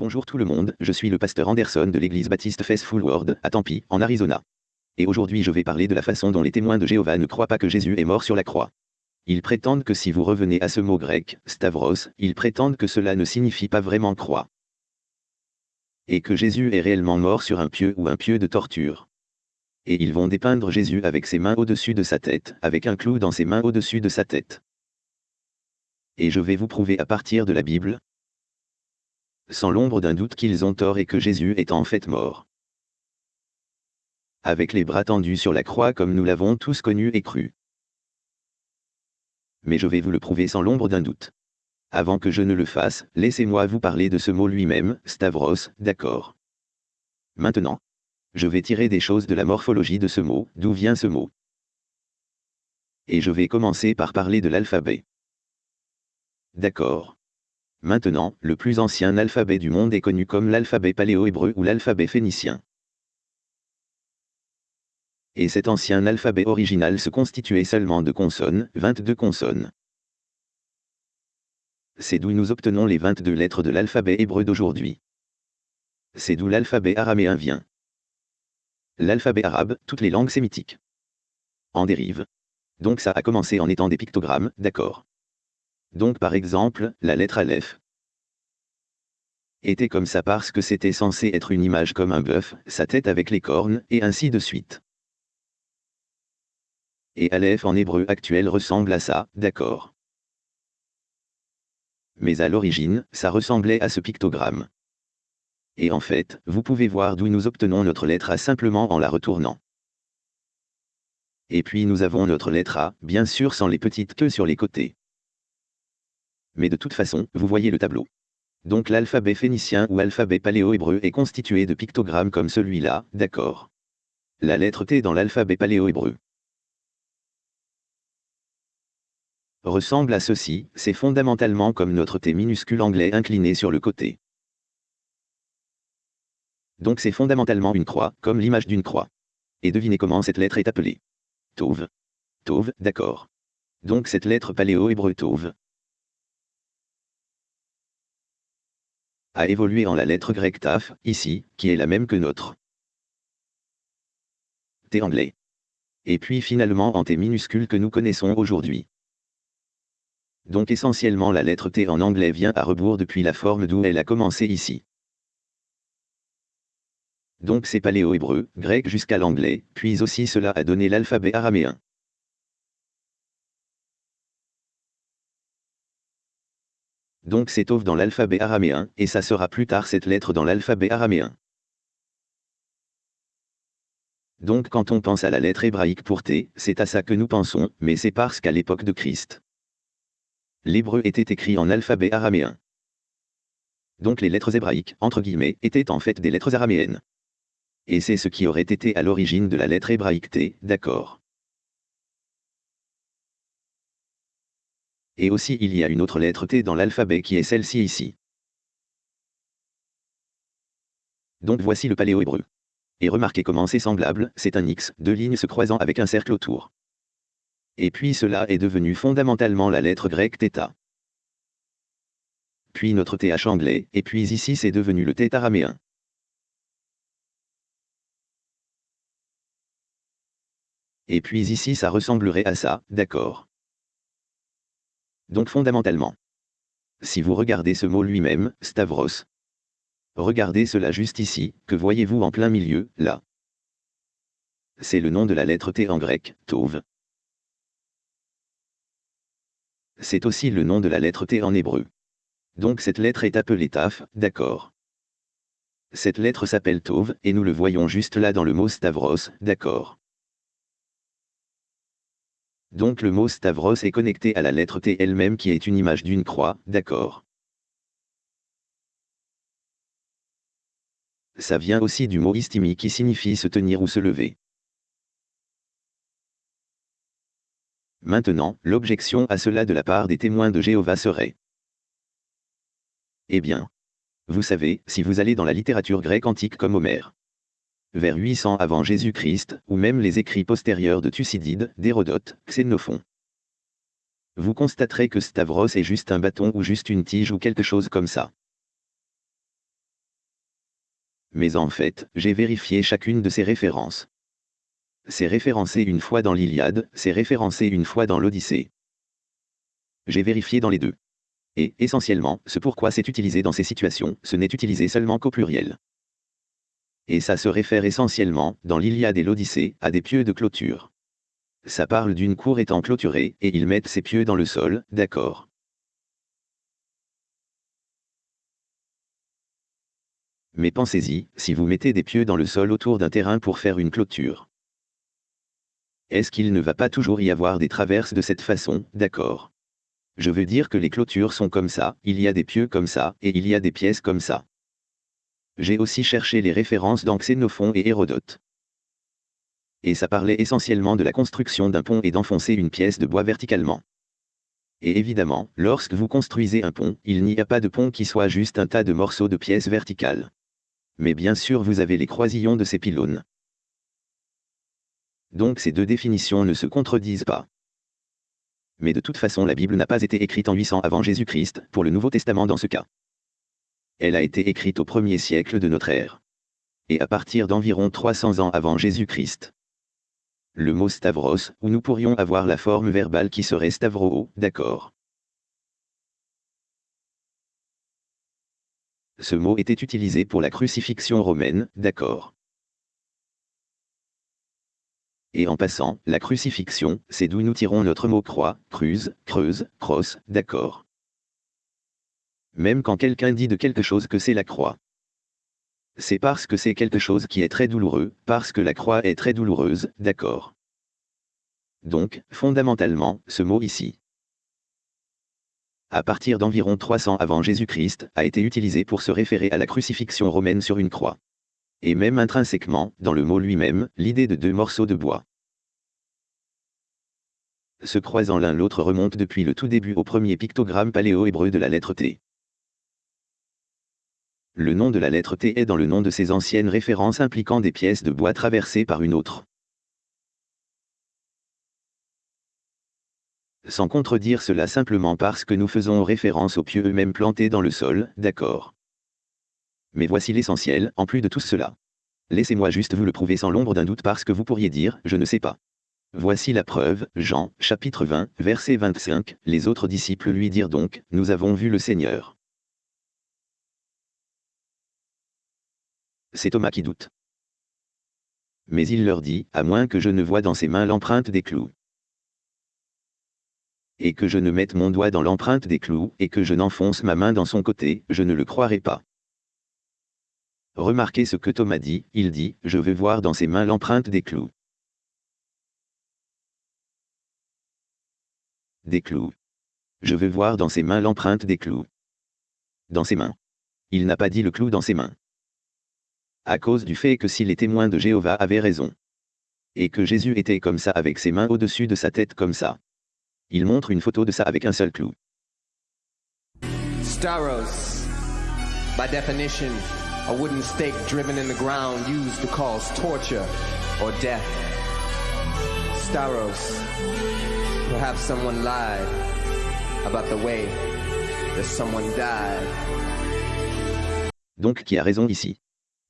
Bonjour tout le monde, je suis le pasteur Anderson de l'église baptiste Faithful World, à Tempe, en Arizona. Et aujourd'hui je vais parler de la façon dont les témoins de Jéhovah ne croient pas que Jésus est mort sur la croix. Ils prétendent que si vous revenez à ce mot grec, stavros, ils prétendent que cela ne signifie pas vraiment croix. Et que Jésus est réellement mort sur un pieu ou un pieu de torture. Et ils vont dépeindre Jésus avec ses mains au-dessus de sa tête, avec un clou dans ses mains au-dessus de sa tête. Et je vais vous prouver à partir de la Bible, sans l'ombre d'un doute qu'ils ont tort et que Jésus est en fait mort. Avec les bras tendus sur la croix comme nous l'avons tous connu et cru. Mais je vais vous le prouver sans l'ombre d'un doute. Avant que je ne le fasse, laissez-moi vous parler de ce mot lui-même, Stavros, d'accord. Maintenant. Je vais tirer des choses de la morphologie de ce mot, d'où vient ce mot. Et je vais commencer par parler de l'alphabet. D'accord. Maintenant, le plus ancien alphabet du monde est connu comme l'alphabet paléo-hébreu ou l'alphabet phénicien. Et cet ancien alphabet original se constituait seulement de consonnes, 22 consonnes. C'est d'où nous obtenons les 22 lettres de l'alphabet hébreu d'aujourd'hui. C'est d'où l'alphabet araméen vient. L'alphabet arabe, toutes les langues sémitiques. En dérive. Donc ça a commencé en étant des pictogrammes, d'accord. Donc par exemple, la lettre Aleph était comme ça parce que c'était censé être une image comme un bœuf, sa tête avec les cornes, et ainsi de suite. Et Aleph en hébreu actuel ressemble à ça, d'accord. Mais à l'origine, ça ressemblait à ce pictogramme. Et en fait, vous pouvez voir d'où nous obtenons notre lettre A simplement en la retournant. Et puis nous avons notre lettre A, bien sûr sans les petites queues sur les côtés mais de toute façon, vous voyez le tableau. Donc l'alphabet phénicien ou alphabet paléo-hébreu est constitué de pictogrammes comme celui-là, d'accord. La lettre T dans l'alphabet paléo-hébreu ressemble à ceci, c'est fondamentalement comme notre T minuscule anglais incliné sur le côté. Donc c'est fondamentalement une croix, comme l'image d'une croix. Et devinez comment cette lettre est appelée. Tauve. Tauve, d'accord. Donc cette lettre paléo-hébreu Tauve, a évolué en la lettre grecque taf, ici, qui est la même que notre T anglais. Et puis finalement en T minuscule que nous connaissons aujourd'hui. Donc essentiellement la lettre T en anglais vient à rebours depuis la forme d'où elle a commencé ici. Donc c'est paléo-hébreu, grec jusqu'à l'anglais, puis aussi cela a donné l'alphabet araméen. Donc c'est Tov dans l'alphabet araméen, et ça sera plus tard cette lettre dans l'alphabet araméen. Donc quand on pense à la lettre hébraïque pour T, c'est à ça que nous pensons, mais c'est parce qu'à l'époque de Christ, l'hébreu était écrit en alphabet araméen. Donc les lettres hébraïques, entre guillemets, étaient en fait des lettres araméennes. Et c'est ce qui aurait été à l'origine de la lettre hébraïque T, d'accord. Et aussi il y a une autre lettre T dans l'alphabet qui est celle-ci ici. Donc voici le paléo-hébreu. Et remarquez comment c'est semblable, c'est un X, deux lignes se croisant avec un cercle autour. Et puis cela est devenu fondamentalement la lettre grecque θ. Puis notre TH anglais, et puis ici c'est devenu le θ araméen. Et puis ici ça ressemblerait à ça, d'accord. Donc fondamentalement. Si vous regardez ce mot lui-même, Stavros. Regardez cela juste ici, que voyez-vous en plein milieu, là? C'est le nom de la lettre T en grec, Tov. C'est aussi le nom de la lettre T en hébreu. Donc cette lettre est appelée Taf, d'accord. Cette lettre s'appelle Tov, et nous le voyons juste là dans le mot Stavros, d'accord. Donc le mot Stavros est connecté à la lettre T elle-même qui est une image d'une croix, d'accord. Ça vient aussi du mot istimi qui signifie se tenir ou se lever. Maintenant, l'objection à cela de la part des témoins de Jéhovah serait Eh bien. Vous savez, si vous allez dans la littérature grecque antique comme Homère, vers 800 avant Jésus-Christ, ou même les écrits postérieurs de Thucydide, d'Hérodote, Xénophon. Vous constaterez que Stavros est juste un bâton ou juste une tige ou quelque chose comme ça. Mais en fait, j'ai vérifié chacune de ces références. C'est référencé une fois dans l'Iliade, c'est référencé une fois dans l'Odyssée. J'ai vérifié dans les deux. Et, essentiellement, ce pourquoi c'est utilisé dans ces situations, ce n'est utilisé seulement qu'au pluriel. Et ça se réfère essentiellement, dans l'Iliade et l'Odyssée, à des pieux de clôture. Ça parle d'une cour étant clôturée, et ils mettent ses pieux dans le sol, d'accord. Mais pensez-y, si vous mettez des pieux dans le sol autour d'un terrain pour faire une clôture. Est-ce qu'il ne va pas toujours y avoir des traverses de cette façon, d'accord Je veux dire que les clôtures sont comme ça, il y a des pieux comme ça, et il y a des pièces comme ça. J'ai aussi cherché les références dans Xénophon et Hérodote. Et ça parlait essentiellement de la construction d'un pont et d'enfoncer une pièce de bois verticalement. Et évidemment, lorsque vous construisez un pont, il n'y a pas de pont qui soit juste un tas de morceaux de pièces verticales. Mais bien sûr vous avez les croisillons de ces pylônes. Donc ces deux définitions ne se contredisent pas. Mais de toute façon la Bible n'a pas été écrite en 800 avant Jésus-Christ, pour le Nouveau Testament dans ce cas. Elle a été écrite au premier siècle de notre ère. Et à partir d'environ 300 ans avant Jésus-Christ. Le mot Stavros, où nous pourrions avoir la forme verbale qui serait Stavro, d'accord. Ce mot était utilisé pour la crucifixion romaine, d'accord. Et en passant, la crucifixion, c'est d'où nous tirons notre mot croix, cruse, creuse, crosse, d'accord. Même quand quelqu'un dit de quelque chose que c'est la croix. C'est parce que c'est quelque chose qui est très douloureux, parce que la croix est très douloureuse, d'accord. Donc, fondamentalement, ce mot ici, à partir d'environ 300 avant Jésus-Christ, a été utilisé pour se référer à la crucifixion romaine sur une croix et même intrinsèquement, dans le mot lui-même, l'idée de deux morceaux de bois. Se croisant l'un l'autre remonte depuis le tout début au premier pictogramme paléo-hébreu de la lettre T. Le nom de la lettre T est dans le nom de ces anciennes références impliquant des pièces de bois traversées par une autre. Sans contredire cela simplement parce que nous faisons référence aux pieux eux-mêmes plantés dans le sol, d'accord. Mais voici l'essentiel, en plus de tout cela. Laissez-moi juste vous le prouver sans l'ombre d'un doute parce que vous pourriez dire, je ne sais pas. Voici la preuve, Jean, chapitre 20, verset 25, les autres disciples lui dirent donc, nous avons vu le Seigneur. C'est Thomas qui doute. Mais il leur dit, à moins que je ne voie dans ses mains l'empreinte des clous. Et que je ne mette mon doigt dans l'empreinte des clous, et que je n'enfonce ma main dans son côté, je ne le croirai pas. Remarquez ce que Thomas dit, il dit, je veux voir dans ses mains l'empreinte des clous. Des clous. Je veux voir dans ses mains l'empreinte des clous. Dans ses mains. Il n'a pas dit le clou dans ses mains. À cause du fait que si les témoins de Jéhovah avaient raison. Et que Jésus était comme ça avec ses mains au-dessus de sa tête comme ça. Il montre une photo de ça avec un seul clou. Staros, by definition, a wooden stake driven in the ground used to cause torture or death. Staros. Perhaps someone lied about the way that someone died. Donc qui a raison ici?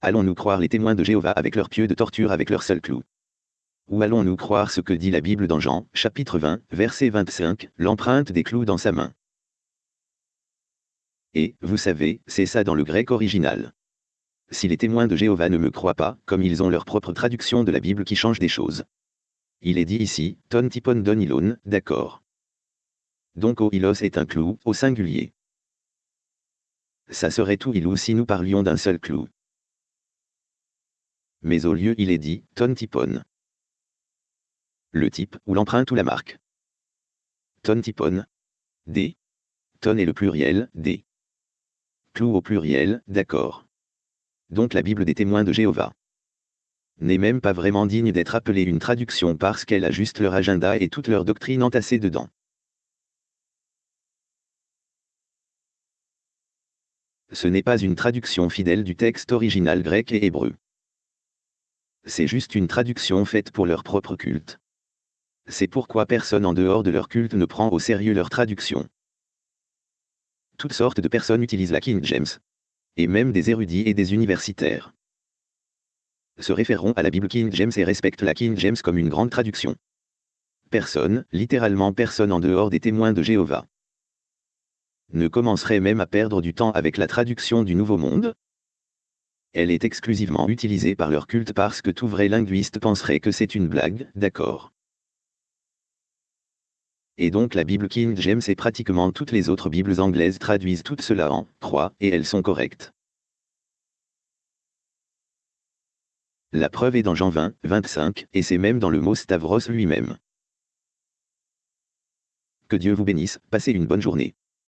Allons-nous croire les témoins de Jéhovah avec leurs pieux de torture avec leur seul clou Ou allons-nous croire ce que dit la Bible dans Jean, chapitre 20, verset 25, l'empreinte des clous dans sa main? Et, vous savez, c'est ça dans le grec original si les témoins de Jéhovah ne me croient pas, comme ils ont leur propre traduction de la Bible qui change des choses. Il est dit ici, ton tipon don ilon, d'accord. Donc o ilos est un clou, au singulier. Ça serait tout ilou si nous parlions d'un seul clou. Mais au lieu il est dit, ton tipon. Le type, ou l'empreinte ou la marque. Ton tipon. D. Ton est le pluriel, D. Clou au pluriel, d'accord donc la Bible des témoins de Jéhovah. N'est même pas vraiment digne d'être appelée une traduction parce qu'elle a juste leur agenda et toute leur doctrine entassée dedans. Ce n'est pas une traduction fidèle du texte original grec et hébreu. C'est juste une traduction faite pour leur propre culte. C'est pourquoi personne en dehors de leur culte ne prend au sérieux leur traduction. Toutes sortes de personnes utilisent la King James et même des érudits et des universitaires. se référeront à la Bible King James et respectent la King James comme une grande traduction. Personne, littéralement personne en dehors des témoins de Jéhovah, ne commencerait même à perdre du temps avec la traduction du Nouveau Monde? Elle est exclusivement utilisée par leur culte parce que tout vrai linguiste penserait que c'est une blague, d'accord et donc la Bible King James et pratiquement toutes les autres Bibles anglaises traduisent tout cela en 3, et elles sont correctes. La preuve est dans Jean 20, 25, et c'est même dans le mot Stavros lui-même. Que Dieu vous bénisse, passez une bonne journée.